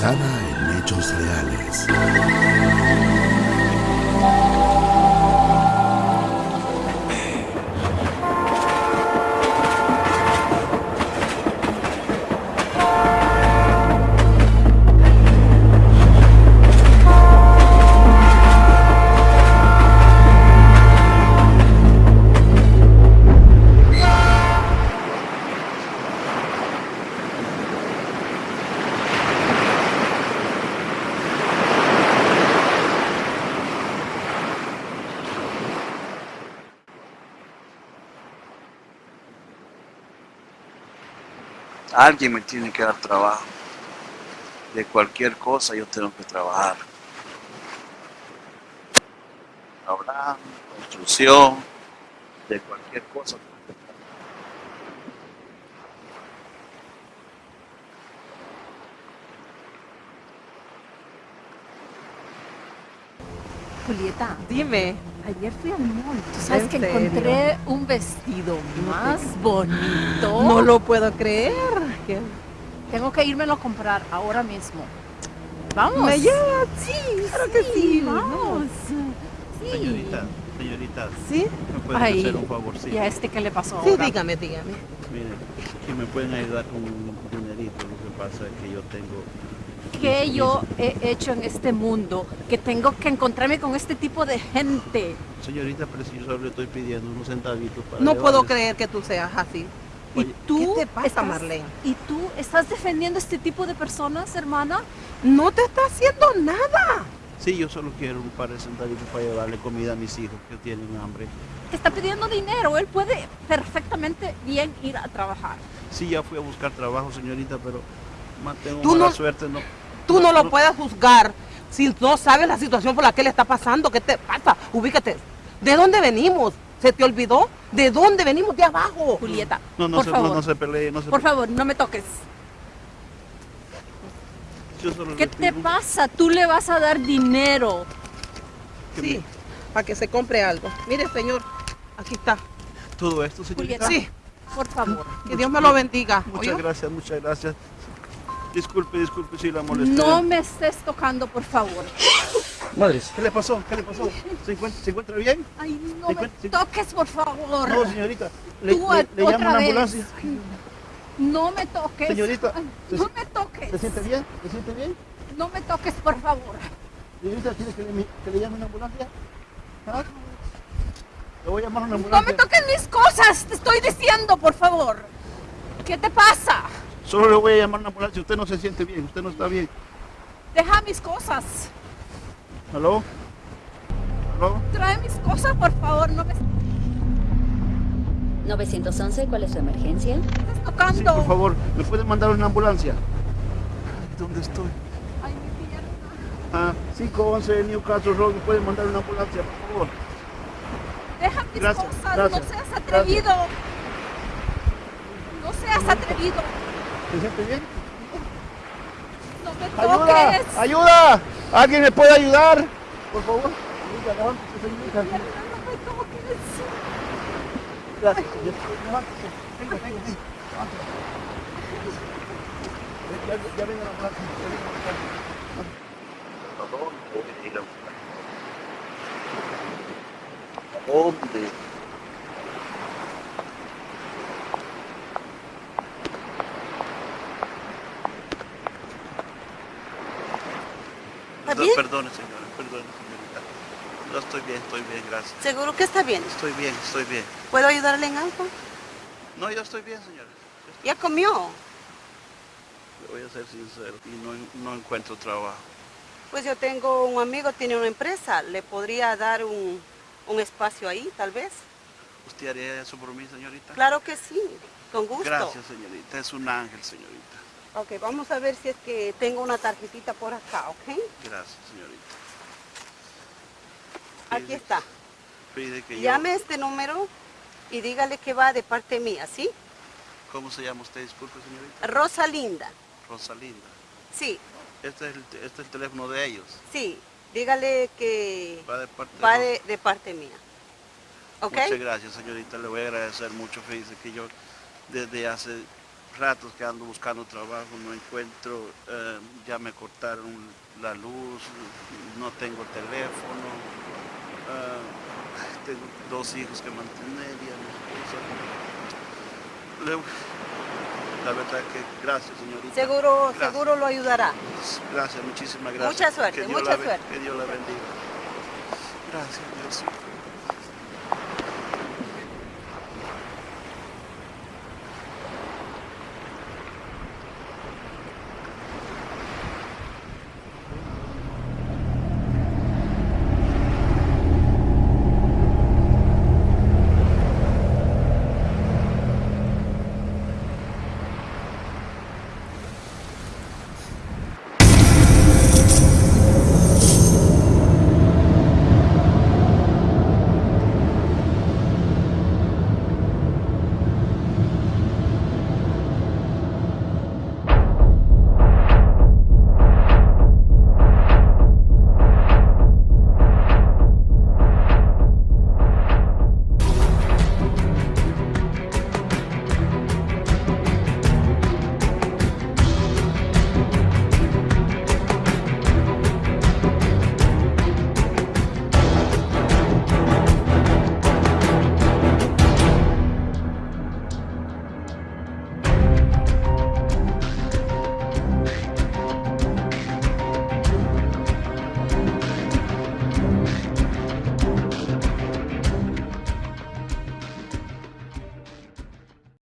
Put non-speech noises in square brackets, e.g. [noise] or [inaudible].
basada en hechos reales. Alguien me tiene que dar trabajo. De cualquier cosa yo tengo que trabajar. Hablar, construcción, de cualquier cosa. tengo que trabajar. Julieta, Dime. ayer fui al mall. ¿Tú sabes ¿En que serio? encontré un vestido más bonito? No lo puedo creer. Que Tengo que írmelo a comprar ahora mismo. Vamos. ¿Me lleva? Sí, claro que sí. Vamos. Sí. Señorita, señorita, ¿Sí? ¿me pueden Ay, hacer un favorcito? ¿Y a este qué le pasó Sí, ahora? dígame, dígame. Miren, si me pueden ayudar con un dinerito, lo que pasa es que yo tengo... ¿Qué yo he hecho en este mundo que tengo que encontrarme con este tipo de gente? Señorita, pero si yo solo le estoy pidiendo unos centavitos para No puedo llevarles. creer que tú seas así. ¿Y tú ¿Qué te pasa, estás- Marlene? ¿Y tú estás defendiendo este tipo de personas, hermana? No te está haciendo nada. Sí, yo solo quiero un par de centavitos para llevarle comida a mis hijos que tienen hambre. Te está pidiendo dinero. Él puede perfectamente bien ir a trabajar. Sí, ya fui a buscar trabajo, señorita, pero ma- tengo Tú mala no- suerte, no. Tú no lo no- puedes juzgar si no sabes la situación por la que él está pasando. ¿Qué te pasa? Ubícate. ¿De dónde venimos? ¿Se te olvidó? ¿De dónde venimos? De abajo. Julieta, No, no, por se, favor, no, no se pelee, no se por pelee. favor, no me toques. Yo solo ¿Qué te pido pasa? Tú le vas a dar dinero. Sí, me- para que se compre algo. Mire, señor, aquí está. Todo esto, señorita. Julieta. Sí, Por favor. que Dios me lo bendiga. Muchas ¿oyó? gracias, muchas gracias. Disculpe, disculpe si la molesté. No me estés tocando, por favor. [laughs] Madres, ¿qué le pasó? ¿Qué le pasó? ¿Se encuentra, ¿se encuentra bien? Ay, no ¿Se me encuentra- se- toques, por favor. No, señorita. Le, Tú le- le otra llamo a una ambulancia. No me toques. Señorita, Ay, ¿se no me toques. ¿Se siente bien? ¿Se siente bien? No me toques, por favor. Señorita, ¿quiere que le, que le llame una ambulancia? ¿Ah? Le voy a llamar a una No ambulancia. me toques mis cosas, te estoy diciendo, por favor. ¿Qué te pasa? Solo le voy a llamar a una ambulancia. Usted no se siente bien, usted no está bien. Deja mis cosas. ¿Aló? ¿Aló? Trae mis cosas, por favor. No me 911, ¿cuál es su emergencia? estés Sí, tocando. por favor, ¿me puede mandar una ambulancia? Ay, ¿Dónde estoy? Ay, mi pierna. Ah, 511 Newcastle Road, ¿me puede mandar una ambulancia, por favor? Deja mis Gracias, cosas. gracias, no seas atrevido. No seas atrevido. ¿Se siente bien? No me ¡Ayuda! toques. ¡Ayuda! ¿Alguien me puede ayudar? Por favor. Gracias, señorita. Levántese. Venga, venga, venga. Levántese. Ya, ambulancia. ¿A dónde voy a? ¿A dónde? ¿Está No, bien? Perdone, señora, perdone, señorita. No estoy bien, estoy bien, gracias. ¿Seguro que está bien? Estoy bien, estoy bien. ¿Puedo ayudarle en algo? No, yo estoy bien, señora. ¿Ya comió? Le voy a ser sincero y no, no encuentro trabajo. Pues yo tengo un amigo, tiene una empresa. ¿Le podría dar un, un espacio ahí, tal vez? ¿Usted haría eso por mí, señorita? Claro que sí, con gusto. Gracias, señorita. Es un ángel, señorita. Ok, vamos a ver si es que tengo una tarjetita por acá, ¿ok? Gracias, señorita. Aquí está. Pide que. Llame este número y dígale que va de parte mía, ¿sí? ¿Cómo se llama usted? Disculpe, señorita. Rosalinda. Rosalinda. Sí, Este es el, te- este es el teléfono de ellos. sí. Dígale que Va de parte va de... de, parte mía. ¿Ok? Muchas gracias, señorita. Le voy a agradecer mucho. Fíjese que yo desde hace ratos que ando buscando trabajo, no encuentro, eh, ya me cortaron la luz, no tengo teléfono, eh, tengo dos hijos que mantener y a mi esposa. La verdad que gracias, señorita. Seguro, Gracias. seguro lo ayudará. Gracias, muchísimas gracias. Mucha suerte, mucha suerte. Que Dios la bendiga. Gracias, Dios.